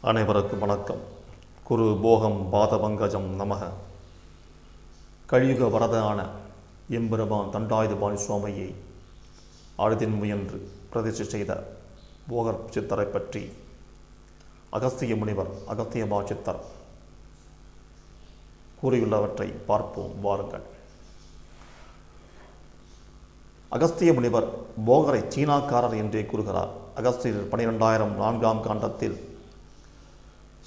அனைவருக்கும் வணக்கம். குரு போகம் பாதபங்கஜம் நமக. கழியுக வரதான எம்பெருமான் தண்டாயுதபாணி சுவாமியை அழுதின் முயன்று பிரதிஷ்டை செய்த போகர் சித்தரை பற்றி அகஸ்திய முனிவர் அகஸ்தியமா சித்தர் கூறியுள்ளவற்றை பார்ப்போம் வாருங்கள். அகஸ்திய முனிவர் போகரை சீனாக்காரர் என்றே கூறுகிறார். அகஸ்தியர் பனிரெண்டாயிரம் நான்காம் காண்டத்தில்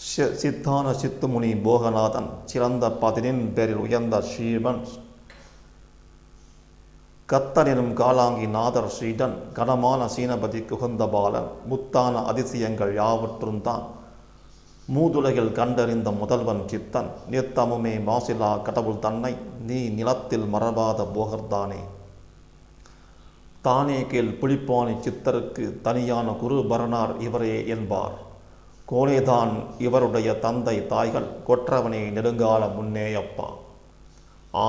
சித்தான சித்துமுனி போகநாதன் சிறந்த பதினின் பேரில் உயர்ந்த ஸ்ரீவன் கத்தனினும் காலாங்கி நாதர் ஸ்ரீடன் கனமான சீனபதி குகந்த பாலன் முத்தான அதிசயங்கள் யாவற்றும் தான் மூதுலகில் கண்டறிந்த முதல்வன் சித்தன் நித்தமுமே மாசிலா கடவுள் தன்னை நீ நிலத்தில் மறவாத போகர்தானே தானே கேள் புளிப்பானி சித்தருக்கு தனியான குரு பரணார் இவரே என்பார் கோனேதான் இவருடைய தந்தை தாய்கள் கொற்றவனே நெடுங்கால முன்னேயப்பா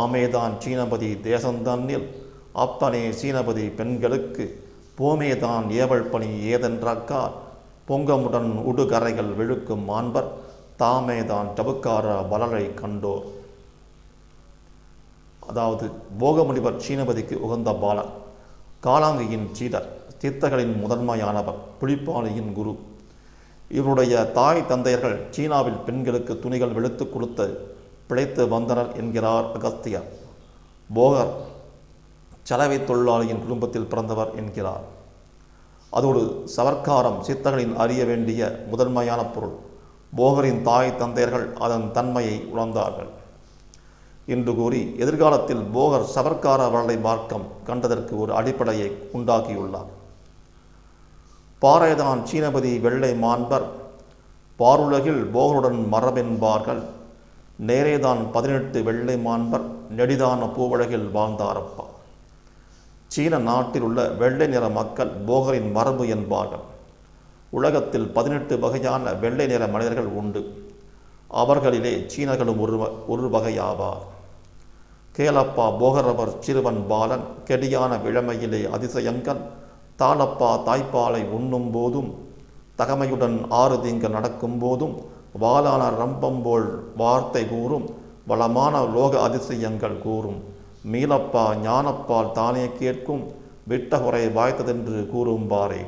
ஆமேதான் சீனபதி தேசந்தன்னில் அப்பனே சீனபதி பெண்களுக்கு போமேதான் ஏவல் பணி ஏதென்றக்கார் பொங்கமுடன் உடுகரைகள் விழுக்கும் மாண்பர் தாமேதான் டபுக்கார வளரை கண்டோர். அதாவது போகமுனிவர் சீனபதிக்கு உகந்த பாலர் காலாங்கியின் சீடர் சித்தர்களின் முதன்மையானவர் புலிப்பாணியின் குரு. இவருடைய தாய் தந்தையர்கள் சீனாவில் பெண்களுக்கு துணிகள் வெளுத்து கொடுத்து பிழைத்து வந்தனர் என்கிறார் அகஸ்தியர் போகர் சலவை தொழிலாளியின் குடும்பத்தில் பிறந்தவர் என்கிறார். அதோடு சவர்க்காரம் சித்தர்களின் அறிய வேண்டிய முதன்மையான பொருள். போகரின் தாய் தந்தையர்கள் அதன் தன்மையை உணர்ந்தார்கள். என்று கூறி எதிர்காலத்தில் போகர் சவர்க்கார வரலை மார்க்கம் கண்டதற்கு ஒரு அடிப்படையை உண்டாக்கியுள்ளார். பாறைதான் சீனபதி வெள்ளை மாண்பர். பாருலகில் போகருடன் மரபென்பார்கள் நேரேதான் பதினெட்டு வெள்ளை மாண்பர் நெடிதான பூவுலகில் வாழ்ந்தாரப்பா. சீன நாட்டில் உள்ள வெள்ளை நிற மக்கள் போகரின் மரபு என்பார்கள். உலகத்தில் பதினெட்டு வகையான வெள்ளை நிற மனிதர்கள் உண்டு. அவர்களிலே சீனர்களும் ஒரு ஒரு வகையாவார். கேலப்பா போகரவர் சிறுவன் பாலன் கெடியான விழமையிலே அதிசயங்கள் தாளப்பா தாய்ப்பாலை உண்ணும் போதும் தகமையுடன் ஆறு திங்கள் நடக்கும் போதும் வாளான ரம்பம்போல் வார்த்தை கூறும் வளமான லோக அதிசயங்கள் கூறும். மீளப்பா ஞானப்பால் தானே கேட்கும் விட்டகுறை வாய்த்ததென்று கூறும்பாரே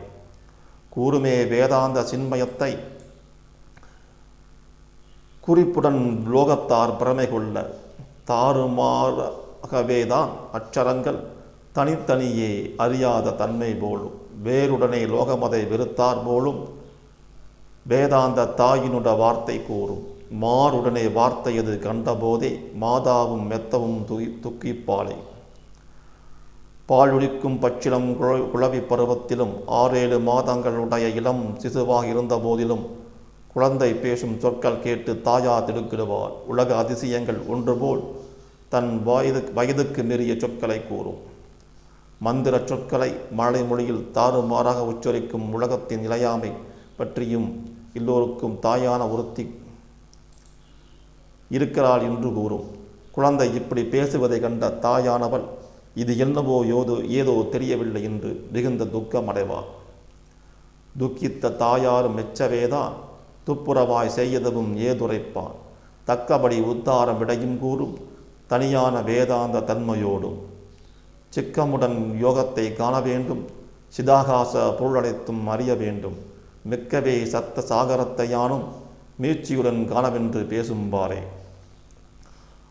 கூறுமே வேதாந்த சின்மயத்தை குறிப்புடன் லோகத்தார் பிரமை கொள்ள தாறுமாறாகவேதான் அச்சரங்கள் தனித்தனியே அறியாத தன்மை போலும் வேறுடனே லோகமதை வெறுத்தார் போலும் வேதாந்த தாயினுட வார்த்தை கூறும் மாறுடனே வார்த்தையது கண்டபோதே மாதாவும் மெத்தவும் துகி துக்கிப்பாளை. பாலுடிக்கும் பச்சிலம் குழ- குழவி பருவத்திலும் ஆறேழு மாதங்களுடைய இளம் சிசுவாக இருந்த போதிலும் குழந்தை பேசும் சொற்கள் கேட்டு தாயா திடுக்கிடுவார் உலக அதிசயங்கள் ஒன்றுபோல் தன் வயது வயதுக்கு மீறிய சொற்களை கூறும். மந்திர சொற்களை மழை மொழியில் தாறுமாறாக உச்சரிக்கும் உலகத்தின் நிலையாமை பற்றியும் எல்லோருக்கும் தாயான ஒருத்தி இருக்கிறாள் என்று கூறும். குழந்தை இப்படி பேசுவதை கண்ட தாயானவள் இது என்னவோ யோதோ ஏதோ தெரியவில்லை என்று மிகுந்த துக்கம் அடைவார் துக்கித்த தாயாரும் மெச்சவேதான் துப்புரவாய் செய்யதவும் ஏதுரைப்பான். தக்கபடி உத்தாரம் விடையும் கூறும் தனியான வேதாந்த தன்மையோடும் சிக்கமுடன் யோகத்தை காண வேண்டும். சிதாகாச பொருளடைத்தும் அறிய வேண்டும். மிக்கவே சத்த சாகரத்தையானும் மீழ்ச்சியுடன் மீட்சியுடன் காணவென்று பேசும்பாரே.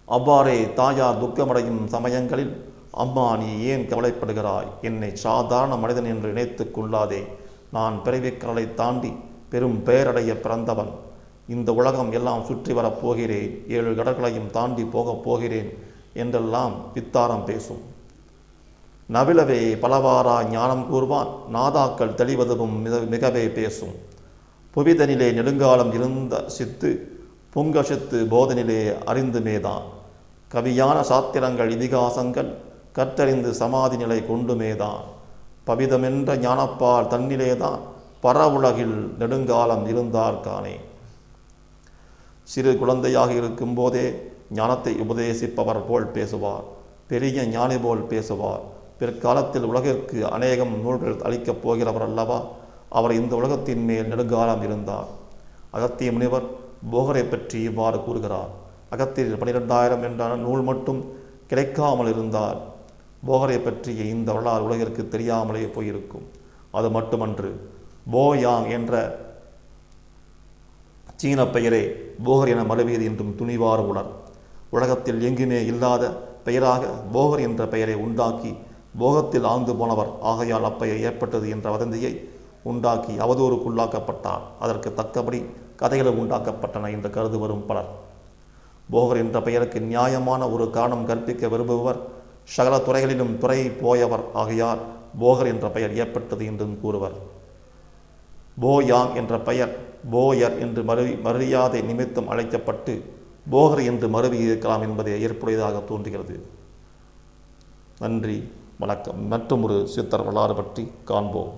அவ்வாறே தாயார் துக்கமடையும் சமயங்களில் அம்மா நீ ஏன் கவலைப்படுகிறாய்? என்னை சாதாரண மனிதன் என்று நினைத்துக் கொள்ளாதே. நான் பிறவிக்கடலை தாண்டி பெரும் பெயரடைய பிறந்தவன். இந்த உலகம் எல்லாம் சுற்றி வரப்போகிறேன் ஏழு கடற்களையும் தாண்டி போகப் போகிறேன் என்றெல்லாம் பித்தாரம் பேசும். நவிலவே பலவாரா ஞானம் கூறுவான். நாதாக்கள் தெளிவதுவும் மிக மிகவே பேசும். புவிதனிலே நெடுங்காலம் இருந்த சித்து புங்க சித்து போதனிலே அறிந்துமேதான். கவியான சாத்திரங்கள் இதிகாசங்கள் கற்றறிந்து சமாதி நிலை கொண்டுமேதான். பவிதமென்ற ஞானப்பால் தன்னிலேதான் பரவுலகில் நெடுங்காலம் இருந்தார்கானே சிறு குழந்தையாக இருக்கும்போதே ஞானத்தை உபதேசிப்பவர் போல் பேசுவார். பெரிய ஞானி போல் பேசுவார். பிற்காலத்தில் உலகிற்கு அநேகம் நூல்கள் அளிக்கப் போகிறவர் அல்லவா? அவர் இந்த உலகத்தின் மேல் நெடுங்காலம் இருந்தார். அகத்திய முனிவர் போகரை பற்றி இவ்வாறு கூறுகிறார். அகத்தியில் பனிரெண்டாயிரம் என்றான நூல் மட்டும் கிடைக்காமல் இருந்தால் போகரை பற்றிய இந்த வரலாறு உலகிற்கு தெரியாமலே போயிருக்கும். அது மட்டுமன்று போயாங் என்ற சீன பெயரே போகர் என மறுவியது என்றும் துணிவார் உணர். உலகத்தில் எங்குமே இல்லாத பெயராக போகர் என்ற பெயரை உண்டாக்கி போகத்தில் ஆழ்ந்து போனவர். ஆகையால் அப்பெயர் ஏற்பட்டது என்ற வதந்தியை உண்டாக்கி அவதூறுக்குள்ளாக்கப்பட்டார். அதற்கு தக்கபடி கதைகளும் உண்டாக்கப்பட்டன என்று கருது வரும் பலர். போகர் என்ற பெயருக்கு நியாயமான ஒரு காரணம் கற்பிக்க விரும்புபவர் சகல துறைகளிலும் துறை போயவர். ஆகையால் போகர் என்ற பெயர் ஏற்பட்டது என்றும் கூறுவர். போயாங் என்ற பெயர் போயர் என்று மறு மரியாதை நிமித்தம் அழைக்கப்பட்டு போகர் என்று மருவி இருக்கலாம் என்பதே ஏற்புடையதாக தோன்றுகிறது. நன்றி. வணக்கம். மற்றும் ஒரு சித்தர் வரலாறு பற்றி காண்போம்.